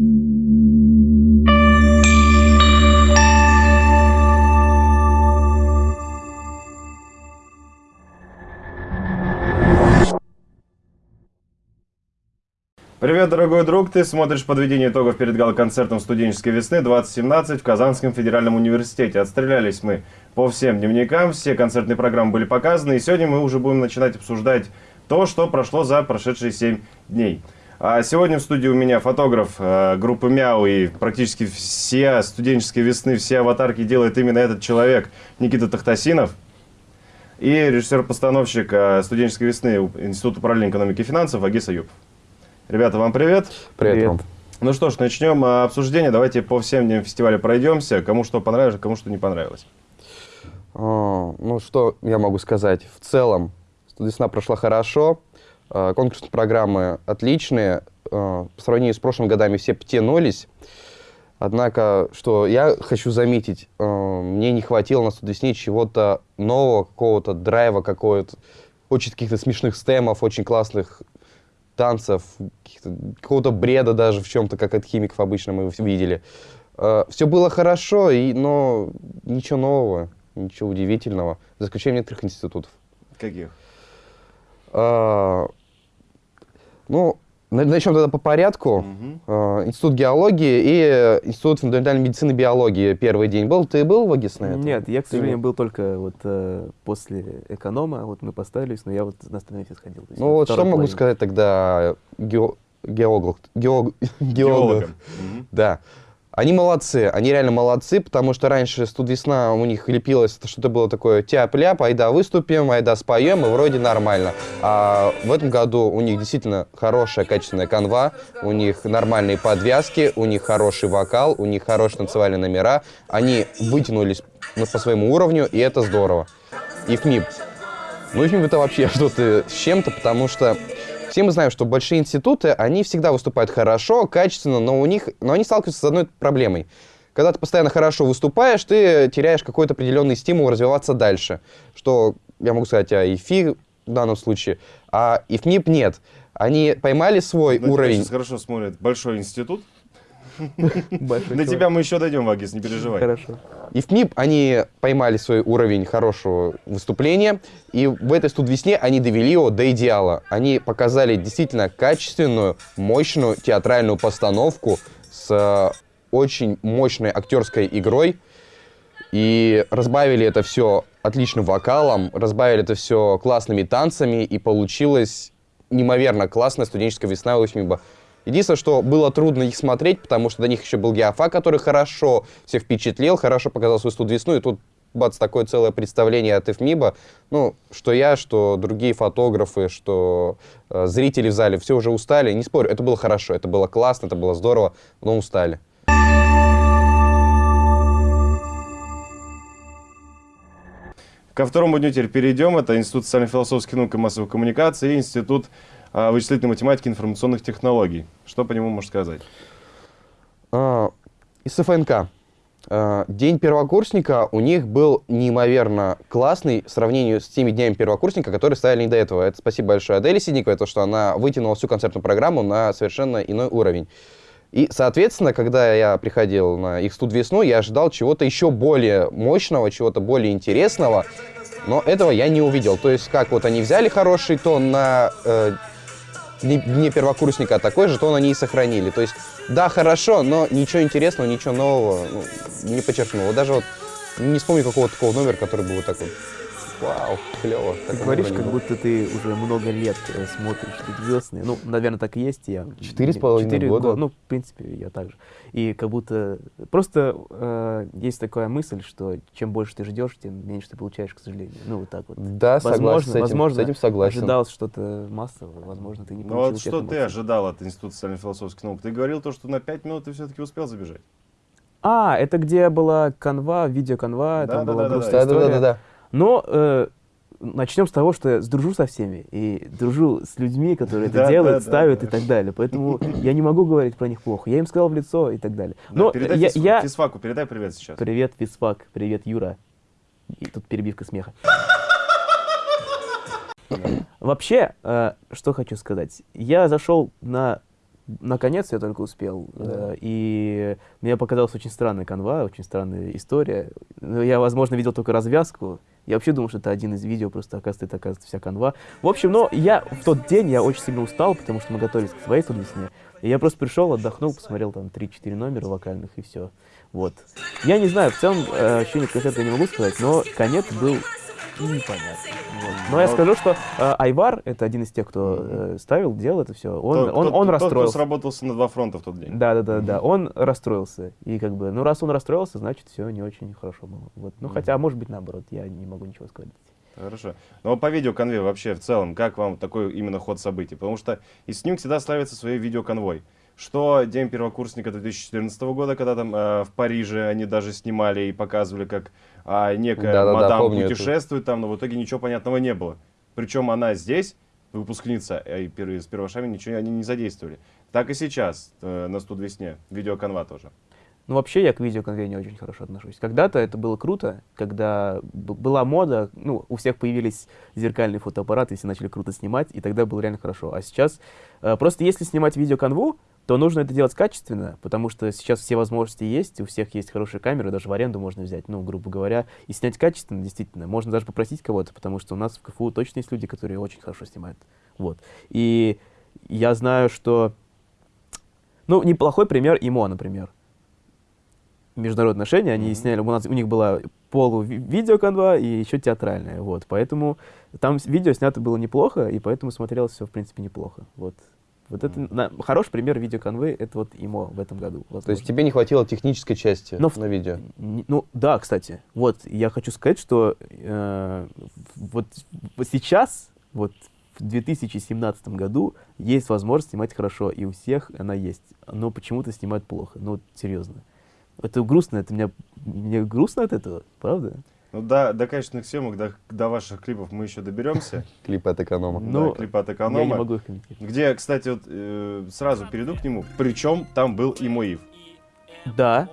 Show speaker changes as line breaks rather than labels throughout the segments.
Привет, дорогой друг! Ты смотришь подведение итогов перед гал-концертом студенческой весны 2017 в Казанском федеральном университете. Отстрелялись мы по всем дневникам, все концертные программы были показаны, и сегодня мы уже будем начинать обсуждать то, что прошло за прошедшие 7 дней. А сегодня в студии у меня фотограф э, группы Мяу, и практически все студенческие весны, все аватарки делает именно этот человек, Никита Тахтасинов. И режиссер-постановщик э, студенческой весны Института параллельной экономики и финансов Агис Аюб. Ребята, вам привет.
Привет, привет.
Вам. Ну что ж, начнем а, обсуждение. Давайте по всем дням фестиваля пройдемся. Кому что понравилось, кому что не понравилось.
А, ну, что я могу сказать? В целом, весна прошла хорошо. А, конкурсные программы отличные. А, по сравнению с прошлыми годами все потянулись. Однако, что я хочу заметить, а, мне не хватило на студвесне чего-то нового, какого-то драйва, какого-то очень каких-то смешных стемов, очень классных танцев, какого-то бреда даже в чем-то, как от химиков обычно мы видели. Все было хорошо, и, но ничего нового, ничего удивительного, за исключением некоторых институтов.
Каких?
Ну, Начнем тогда по порядку. Угу. Институт геологии и Институт фундаментальной медицины и биологии первый день был. Ты был в АГИС на этом?
Нет, я, к сожалению, был только вот э, после эконома. Вот мы поставились, но я вот на остальные все сходил.
Ну вот что половина. могу сказать тогда ге геолог, геолог, геологам? Угу. Да. Они молодцы, они реально молодцы, потому что раньше студвесна у них лепилось, что-то было такое тяп-ляп, айда выступим, айда споем, и вроде нормально. А в этом году у них действительно хорошая, качественная канва, у них нормальные подвязки, у них хороший вокал, у них хорошие танцевальные номера. Они вытянулись по своему уровню, и это здорово. И ФМИП. Ну, ФМИП это вообще что-то с чем-то, потому что все мы знаем, что большие институты, они всегда выступают хорошо, качественно, но, у них, но они сталкиваются с одной проблемой. Когда ты постоянно хорошо выступаешь, ты теряешь какой-то определенный стимул развиваться дальше. Что я могу сказать о ИФИ в данном случае, а ИФМИП нет. Они поймали свой
Но
уровень.
Сейчас хорошо смотрит большой институт, до тебя мы еще дойдем, Вагис, не переживай.
Хорошо. И в МИП они поймали свой уровень хорошего выступления, и в этой студвесне они довели его до идеала. Они показали действительно качественную, мощную театральную постановку с э, очень мощной актерской игрой, и разбавили это все отличным вокалом, разбавили это все классными танцами, и получилось неимоверно классная студенческая весна у ИФМИБа. Единственное, что было трудно их смотреть, потому что до них еще был Геофа, который хорошо всех впечатлил, хорошо показал свою студ-весну, и тут бац, такое целое представление от ИФМИБа. Ну, что я, что другие фотографы, что э, зрители в зале, все уже устали. Не спорю, это было хорошо, это было классно, это было здорово, но устали.
Ко второму дню теперь перейдем. Это Институт социально-философских наук и массовой коммуникации Институт вычислительной математики и информационных технологий. Что по нему можешь сказать?
А, из ФНК. А, день первокурсника у них был неимоверно классный в сравнении с теми днями первокурсника, которые ставили не до этого. Это спасибо большое Аделе Сидниковой, то, что она вытянула всю концертную программу на совершенно иной уровень. И, соответственно, когда я приходил на их студ весну, я ожидал чего-то еще более мощного, чего-то более интересного, но этого я не увидел. То есть, как вот они взяли хороший тон на э, не, не первокурсника, а такой же, то они и сохранили. То есть, да, хорошо, но ничего интересного, ничего нового ну, не подчеркнуло. даже вот не вспомню какого-то такого номера, который был вот такой. Вау, клево.
Ты говоришь, как будто ты уже много лет э, смотришь «Звездные». Ну, наверное, так и есть. Я
Четыре с половиной года.
Ну, в принципе, я так же. И как будто... Просто э, есть такая мысль, что чем больше ты ждешь, тем меньше ты получаешь, к сожалению. Ну, вот так вот.
Да, возможно, согласен с этим,
возможно,
с этим согласен.
ожидал что-то массовое, возможно, ты не получил.
Ну, вот что ты ожидал от Института социально-философских наук? Ты говорил то, что на пять минут ты все-таки успел забежать.
А, это где была канва, видеоканва, да, там да, была да, грустная
да, история. Да, да, да, да.
Но э, начнем с того, что я сдружу со всеми и дружу с людьми, которые это делают, ставят и так далее. Поэтому я не могу говорить про них плохо. Я им сказал в лицо и так далее.
Но передай я, я... физфаку, передай привет сейчас.
Привет, физфак. Привет, Юра. И тут перебивка смеха. Вообще, э, что хочу сказать. Я зашел на Наконец я только успел. Да. И мне показалась очень странная канва, очень странная история. Я, возможно, видел только развязку. Я вообще думал, что это один из видео, просто оказывается, это оказывается вся канва. В общем, но я в тот день я очень сильно устал, потому что мы готовились к своей весне. И я просто пришел, отдохнул, посмотрел там 3-4 номера вокальных и все. Вот. Я не знаю, в целом э, ощущение концерта я не могу сказать, но конец был непонятно. Вот. Но я скажу, что э, Айвар, это один из тех, кто э, ставил, делал это все, он,
тот,
он, он
тот,
расстроился.
Тот, кто сработался на два фронта в тот день.
Да, да, да, да, он расстроился. И как бы, ну раз он расстроился, значит все не очень хорошо было. Вот. Ну хотя, может быть, наоборот, я не могу ничего сказать.
Хорошо. Но по видеоконве вообще в целом, как вам такой именно ход событий? Потому что из Снюк всегда славится своей видеоконвой. Что День первокурсника 2014 года, когда там э, в Париже они даже снимали и показывали, как э, некая да, мадам да, путешествует это. там, но в итоге ничего понятного не было. Причем она здесь, выпускница, и с первошами ничего они не задействовали. Так и сейчас, э, на студ весне, видеоконва тоже.
Ну, вообще я к видеоконве не очень хорошо отношусь. Когда-то это было круто, когда была мода, ну, у всех появились зеркальные фотоаппараты, все начали круто снимать, и тогда было реально хорошо. А сейчас, э, просто если снимать видеоконву, то нужно это делать качественно, потому что сейчас все возможности есть, у всех есть хорошие камеры, даже в аренду можно взять, ну, грубо говоря, и снять качественно, действительно. Можно даже попросить кого-то, потому что у нас в КФУ точно есть люди, которые очень хорошо снимают. Вот. И я знаю, что... Ну, неплохой пример ИМО, например. Международные отношения, они mm-hmm. сняли, у, нас, у них была полу-видеоконва и еще театральная, вот. Поэтому там видео снято было неплохо, и поэтому смотрелось все, в принципе, неплохо, вот. Вот это на, хороший пример видеоконвы, это вот ему в этом году.
Возможно. То есть тебе не хватило технической части Но, на видео?
ну да, кстати. Вот я хочу сказать, что э, вот, вот сейчас, вот в 2017 году есть возможность снимать хорошо, и у всех она есть. Но почему-то снимают плохо. Ну, серьезно. Это грустно, это меня, мне грустно от этого, правда?
Ну да, до качественных съемок, до, до ваших клипов мы еще доберемся.
Клипы от эконома.
Ну,
да, клипы от эконома.
Я не могу их комментировать.
Где, кстати, вот э, сразу перейду к нему. Причем там был и мой Ив.
Да,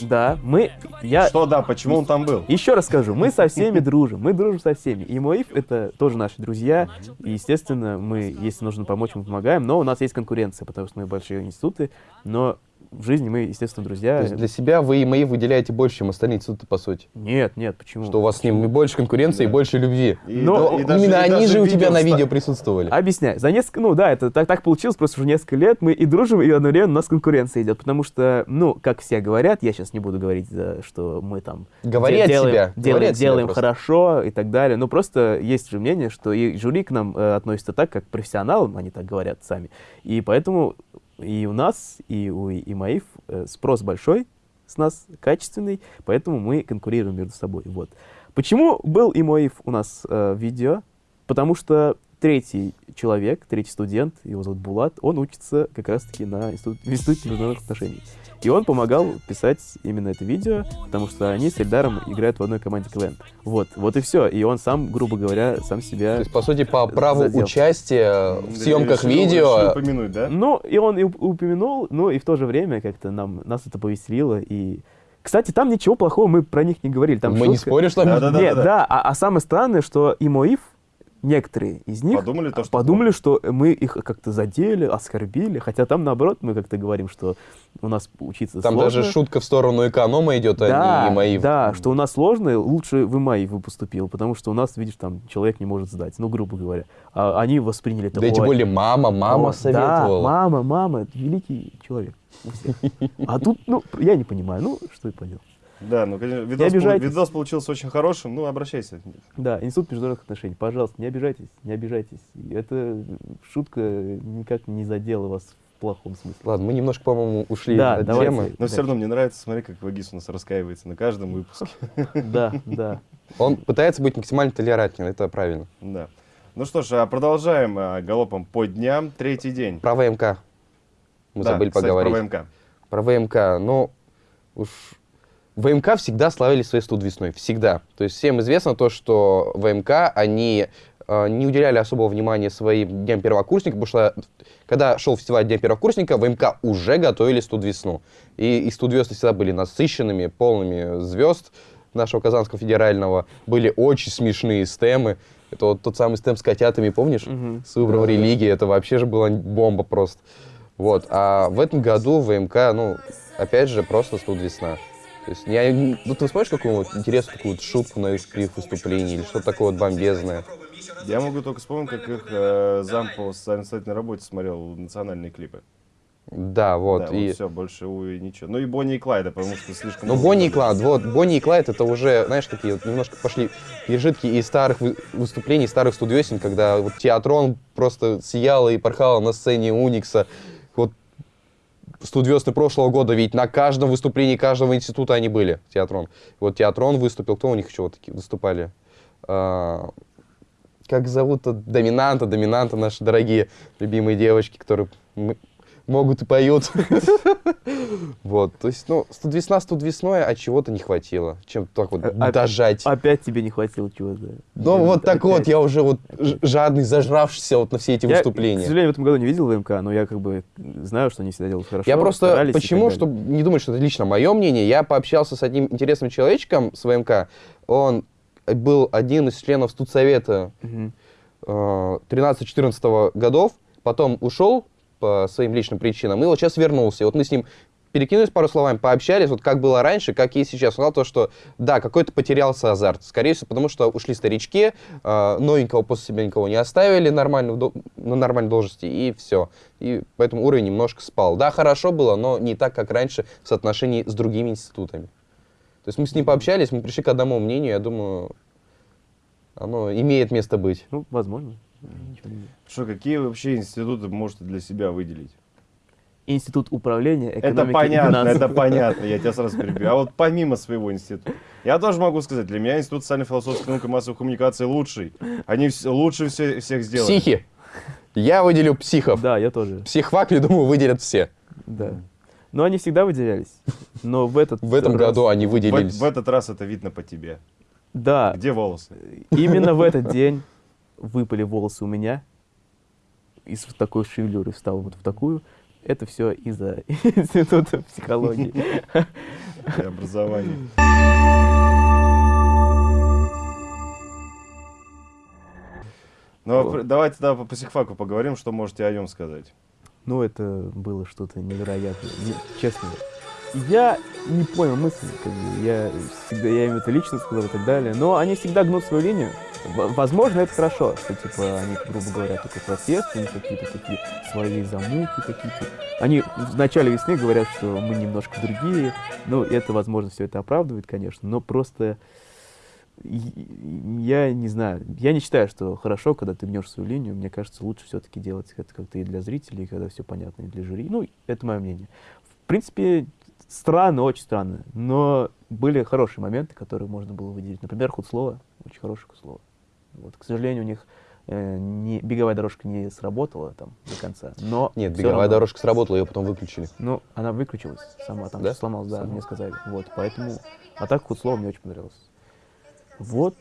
да, мы... Я...
Что да, почему он там был?
Еще раз скажу, мы со всеми дружим, мы дружим со всеми. И Моив — это тоже наши друзья, и, естественно, мы, если нужно помочь, мы помогаем, но у нас есть конкуренция, потому что мы большие институты, но в жизни мы, естественно, друзья.
То есть для себя вы и мои выделяете больше, чем остальные институты, по сути?
Нет, нет, почему?
Что у вас почему? с ним больше конкуренции да. и больше любви.
И, Но
и именно даже, они же у тебя на видео присутствовали.
Объясняю. За несколько, ну да, это так, так получилось, просто уже несколько лет мы и дружим, и одновременно у нас конкуренция идет, потому что, ну, как все говорят, я сейчас не буду говорить, что мы там
Говори делаем,
себя. делаем,
Говори
делаем хорошо и так далее, но просто есть же мнение, что и жюри к нам э, относится так, как к профессионалам, они так говорят сами, и поэтому и у нас, и у ИМАИФ э, спрос большой с нас, качественный, поэтому мы конкурируем между собой. Вот. Почему был ИМАИФ у нас э, видео? Потому что третий человек, третий студент, его зовут Булат, он учится как раз-таки на институт, в Институте международных отношений. И он помогал писать именно это видео, потому что они с Эльдаром играют в одной команде КВН. Вот, вот и все. И он сам, грубо говоря, сам себя...
То есть, по сути, по праву задел. участия в съемках решил, видео...
Решил упомянуть, да?
Ну, и он и упомянул, но и в то же время как-то нам, нас это повеселило, и кстати, там ничего плохого мы про них не говорили. Там
мы
шутка...
не спорим, что... Да,
да, да, Нет, да, да. да. А, а самое странное, что и Моив, некоторые из них
подумали, то, что,
подумали что мы их как-то задели, оскорбили, хотя там наоборот мы как-то говорим, что у нас учиться
там
сложно.
Там даже шутка в сторону эконома идет, да, а не МАИВ.
Да, что у нас сложно, лучше в МАИВ бы поступил, потому что у нас, видишь, там человек не может сдать, ну, грубо говоря. А они восприняли это.
Да тем более мама, мама о, советовала.
Да, мама, мама, великий человек. А тут, ну, я не понимаю, ну, что и поделать.
Да, ну, конечно, видос, пол, видос получился очень хорошим, ну, обращайся.
Да, Институт международных отношений, пожалуйста, не обижайтесь, не обижайтесь. Это шутка никак не задела вас в плохом смысле.
Ладно, мы немножко, по-моему, ушли
да,
от
давайте,
темы.
Но дальше. все равно мне нравится, смотри, как Вагис у нас раскаивается на каждом выпуске.
Да, да.
Он пытается быть максимально толерантным, это правильно.
Да. Ну что ж, а продолжаем а, галопом по дням. Третий день.
Про ВМК. Мы да, забыли кстати, поговорить.
про ВМК.
Про ВМК. Ну, уж ВМК всегда славили своей студ весной, всегда. То есть всем известно то, что ВМК, они э, не уделяли особого внимания своим дням первокурсника, потому что когда шел фестиваль Дня первокурсника, ВМК уже готовили студ весну. И, и студ весны всегда были насыщенными, полными звезд нашего Казанского федерального. Были очень смешные стемы. Это вот тот самый стем с котятами, помнишь? Угу. С выбором да, религии. Это вообще же была бомба просто. Вот. А в этом году ВМК, ну, опять же, просто студ весна. То есть, я, ну, ты вспомнишь какую-нибудь интересную такую вот шутку на их выступлении или что-то такое вот бомбезное?
Я могу только вспомнить, как их э, зам по социально-социальной работе смотрел национальные клипы.
Да, вот.
Да,
и...
вот все, больше у и ничего. Ну и Бонни и Клайда, потому что слишком...
Ну, Бонни и Клайд, вот, Бонни и Клайд, это уже, знаешь, такие вот немножко пошли пережитки из старых вы- выступлений, старых студиосен, когда вот Театрон просто сияла и порхала на сцене Уникса. Вот студиосны прошлого года, ведь на каждом выступлении каждого института они были, Театрон. Вот Театрон выступил, кто у них еще вот такие выступали? А, как зовут-то? Доминанта, Доминанта, наши дорогие любимые девочки, которые м- могут и поют. Вот, то есть, ну, студ весна, весной, а чего-то не хватило. Чем так вот
А-
дожать.
Опять тебе не хватило чего-то.
Ну, вот так вот, я уже вот жадный, зажравшийся вот на все эти
Я, к
выступления.
сожалению, в этом году не видел ВМК, но я как бы знаю, что они всегда делают хорошо.
Я просто, почему, чтобы не думать, что это лично мое мнение, я пообщался с одним интересным человечком с ВМК. Он был один из членов студсовета
Мгм.
э, 13-14 годов, потом ушел по своим личным причинам, и вот сейчас вернулся. И вот мы с ним перекинулись пару словами, пообщались, вот как было раньше, как и сейчас. Он сказал то, что да, какой-то потерялся азарт. Скорее всего, потому что ушли старички, э, новенького после себя никого не оставили нормально, на нормальной должности, и все. И поэтому уровень немножко спал. Да, хорошо было, но не так, как раньше в соотношении с другими институтами. То есть мы с ним пообщались, мы пришли к одному мнению, я думаю, оно имеет место быть.
Ну, возможно.
Что, какие вообще институты можете для себя выделить?
Институт управления экономики
Это
и
понятно,
финансов.
это понятно, я тебя сразу перебью. А вот помимо своего института, я тоже могу сказать, для меня Институт социально-философской науки и массовой коммуникации лучший. Они лучше все, всех сделали.
Психи. Я выделю психов.
Да, я тоже.
Психфак, я думаю, выделят все.
Да. Но они всегда выделялись. Но в этот
В этом
раз-
году они
В,
выделились.
в этот раз это видно по тебе.
Да,
Где волосы?
именно в этот день выпали волосы у меня. Из такой шевелюры встал вот в такую. Это все из-за института психологии.
И образование. Ну, а
Вот.
давайте тогда по психфаку поговорим, что можете о нем сказать.
Ну, это было что-то невероятное. Не- честно. Я не понял мысли, как бы, я всегда, я им это лично сказал и так далее, но они всегда гнут свою линию. Возможно, это хорошо, что, типа, они, грубо говоря, такой протест, у них какие-то такие свои замуки какие-то. Они в начале весны говорят, что мы немножко другие, ну, это, возможно, все это оправдывает, конечно, но просто и- я не знаю, я не считаю, что хорошо, когда ты гнешь свою линию. Мне кажется, лучше все-таки делать это как-то и для зрителей, когда все понятно, и для жюри. Ну, это мое мнение. В принципе, странно, очень странно, но были хорошие моменты, которые можно было выделить. Например, Худслова, очень хорошее Худслова. Вот, к сожалению, у них э, не, беговая дорожка не сработала там до конца, но
Нет, беговая
равно-
дорожка сработала, ее потом выключили.
Ну, она выключилась сама, там
Да?
сломалась, да,
Сама?
мне сказали. Вот, поэтому, а так Худслова мне очень понравилось. Вот,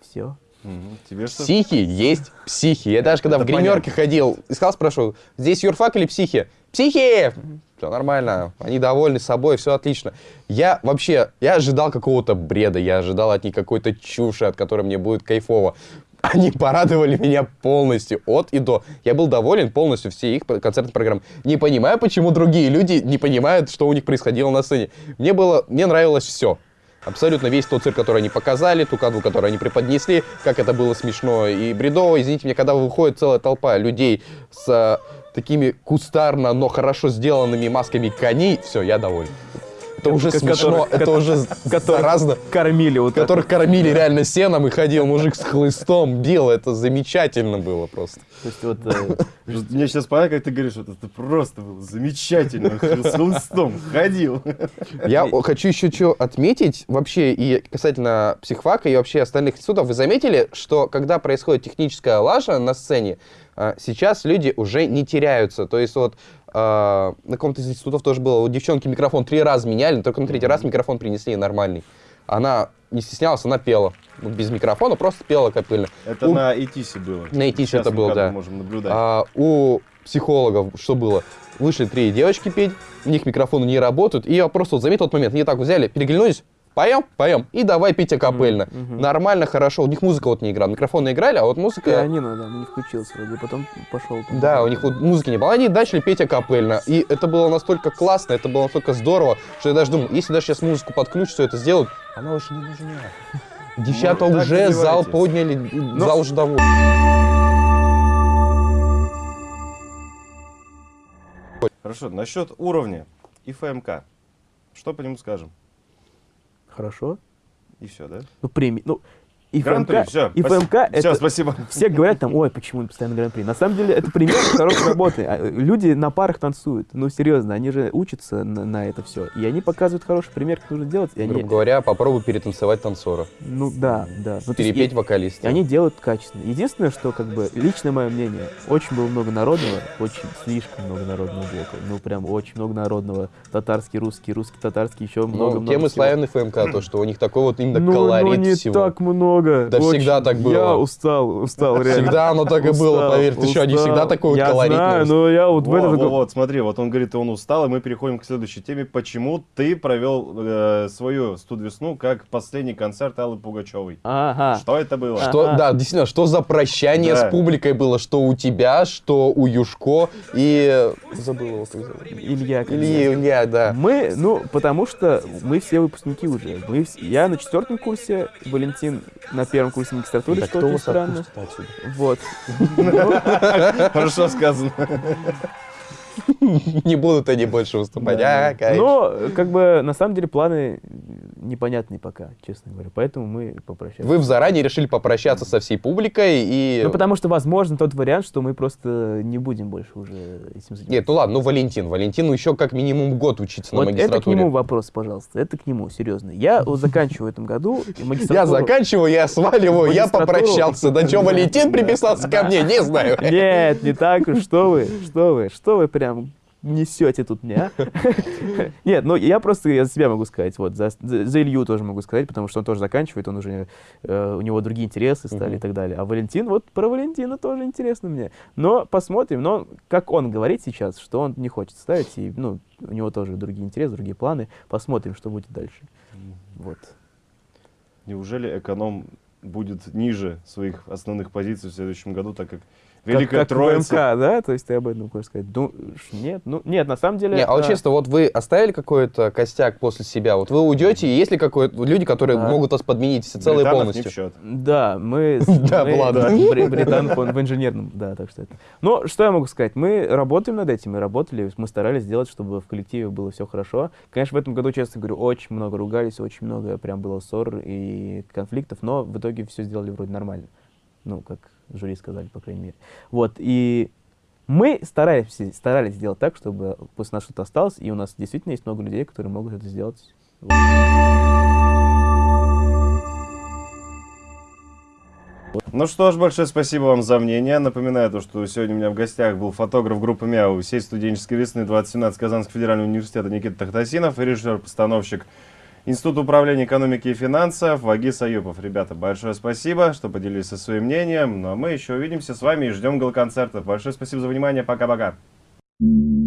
все.
Мгм. Тебе что?
Психи есть психи. Я даже когда
Это
в гримерке ходил, искал, спрашивал, здесь юрфак или психи? Психи! Все нормально, они довольны собой, все отлично. Я вообще, я ожидал какого-то бреда, я ожидал от них какой-то чуши, от которой мне будет кайфово. Они порадовали меня полностью, от и до. Я был доволен полностью всей их концертной программы. Не понимаю, почему другие люди не понимают, что у них происходило на сцене. Мне было, мне нравилось все. Абсолютно весь тот цирк, который они показали, ту канву, которую они преподнесли, как это было смешно и бредово. Извините меня, когда выходит целая толпа людей с такими кустарно, но хорошо сделанными масками коней, все, я доволен. Это уже смешно,
которых-
это уже заразно.
Кормили вот
Которых кормили реально сеном, и ходил мужик с хлыстом, бил. Это замечательно было просто.
То есть вот э,
Мне сейчас понятно, как ты говоришь, вот это просто было замечательно. С хлыстом ходил.
Я хочу еще что отметить вообще и касательно психфака и вообще остальных институтов. Вы заметили, что когда происходит техническая лажа на сцене, сейчас люди уже не теряются. То есть вот а, на каком-то из институтов тоже было, у девчонки микрофон три раза меняли, только на третий раз микрофон принесли нормальный. Она не стеснялась, она пела. Вот без микрофона, просто пела капельно.
Это
У-
на ИТИСе было.
На
Сейчас
это было, да.
можем наблюдать.
А у психологов что было? Вышли три девочки петь, у них микрофоны не работают, и я просто вот заметил тот момент, они так взяли, переглянулись, поем, поем, и давай петь акапельно.
Мгм.
Нормально, хорошо. У них музыка вот не играла, микрофоны играли, а вот музыка...
Пианино, да, не включился вроде, потом пошел. там.
Да, у них вот музыки не было. Они начали петь акапельно. И это было настолько классно, это было настолько здорово, что я даже думал, если даже сейчас музыку подключат, все это сделают, она уже не нужна. Девчата
Ну,
уже зал подняли, зал уже доволен.
Хорошо, насчет уровня и ФМК. Что по нему скажем?
Хорошо.
И все, да?
Ну, премии. Ну, и
Гран-при,
ФМК,
все.
и ФМК это...
Все, спасибо.
Все говорят там, ой, почему не постоянно гран-при. На самом деле это пример хорошей работы. А, Люди на парах танцуют. Ну, серьезно, они же учатся на, на это все. И они показывают хороший пример, как нужно делать. И они,
Грубо говоря, попробуй перетанцевать танцора,
ну да, да. Ну,
перепеть
и-
вокалиста.
И они делают качественно. Единственное, что, как бы, личное мое мнение, очень было много народного, очень слишком много народного блока. Ну, прям очень много народного. Татарский, русский, русский, татарский, еще много-много
Ну, тем и
всего.
славянный ФМК, то, что у них такой вот именно
Ну,
колорит
ну, не
всего.
так много.
Да всегда так было.
Я устал, устал, реально.
Всегда оно так и было, поверь. Ты что, они
устал.
всегда такой вот
Я
колоритный.
знаю, но я вот в этом...
во,
такой-
вот, смотри, вот он говорит, он устал, и мы переходим к следующей теме. Почему ты провел э, свою студ-весну как последний концерт Аллы Пугачевой?
Ага.
Что это было?
Что,
Ага.
да, действительно, что за прощание
Да.
с публикой было, что у тебя, что у Юшко и... Забыл его, как зовут.
Илья.
Илья, да.
Мы, ну, потому что мы все выпускники уже. Мы, я на четвертом курсе, Валентин на первом курсе магистратуры,
Да
что
кто
очень
вас
странно. Вот.
Хорошо сказано.
Не будут они больше выступать. А.
Но, как бы, на самом деле, планы непонятные пока, честно говоря. Поэтому мы попрощались.
Вы в заранее решили попрощаться со всей публикой и...
Ну, потому что, возможно, тот вариант, что мы просто не будем больше уже этим заниматься.
Нет, ну ладно, ну Валентин. Валентину еще как минимум год учиться
вот
на
это к
магистратуре.
нему вопрос, пожалуйста. Это к нему, серьезно. Я заканчиваю в этом году магистратуру.
Я заканчиваю, я сваливаю, я попрощался. Да что, Валентин приписался ко мне, не знаю.
Нет, не так. Что вы, что вы, что вы прям несете тут мне, а? Нет, ну я просто я за себя могу сказать, вот, за, за- за Илью тоже могу сказать, потому что он тоже заканчивает, он уже, э, у него другие интересы стали и так далее. А Валентин, вот про Валентина тоже интересно мне. Но посмотрим, но как он говорит сейчас, что он не хочет ставить, и, ну, у него тоже другие интересы, другие планы. Посмотрим, что будет дальше. Вот.
Неужели эконом будет ниже своих основных позиций в следующем году, так Как- Великая
как
Троица...
ВМК, да? То есть ты об этом хочешь сказать? Ну, нет, ну, нет, на самом деле...
Не, а вот
э,
честно, вот вы оставили какой-то костяк после себя? Вот вы уйдете, и есть ли какой-то люди, которые
Так.
могут вас подменить всецело и
Британов не в
полностью?
счет.
Да, мы... с-
Да, ладно.
Бри- Британов, он в инженерном, да, так что это. Но что я могу сказать? Мы работаем над этим, мы работали, мы старались сделать, чтобы в коллективе было все хорошо. Конечно, в этом году, честно говорю, очень много ругались, очень много прям было ссор и конфликтов, но в итоге все сделали вроде нормально. Ну, как жюри сказали, по крайней мере. Вот, и мы старались, старались сделать так, чтобы после нас что-то осталось, и у нас действительно есть много людей, которые могут это сделать.
Ну что ж, большое спасибо вам за мнение. Напоминаю, то, что сегодня у меня в гостях был фотограф группы МЯУ всей студенческой весны 2017 Казанского федерального университета Никита Тахтасинов и режиссер-постановщик Института управления экономики и финансов Вагис Аюпов. Ребята, большое спасибо, что поделились со своим мнением. Ну а мы еще увидимся с вами и ждем гал-концертов. Большое спасибо за внимание. Пока-пока.
thank you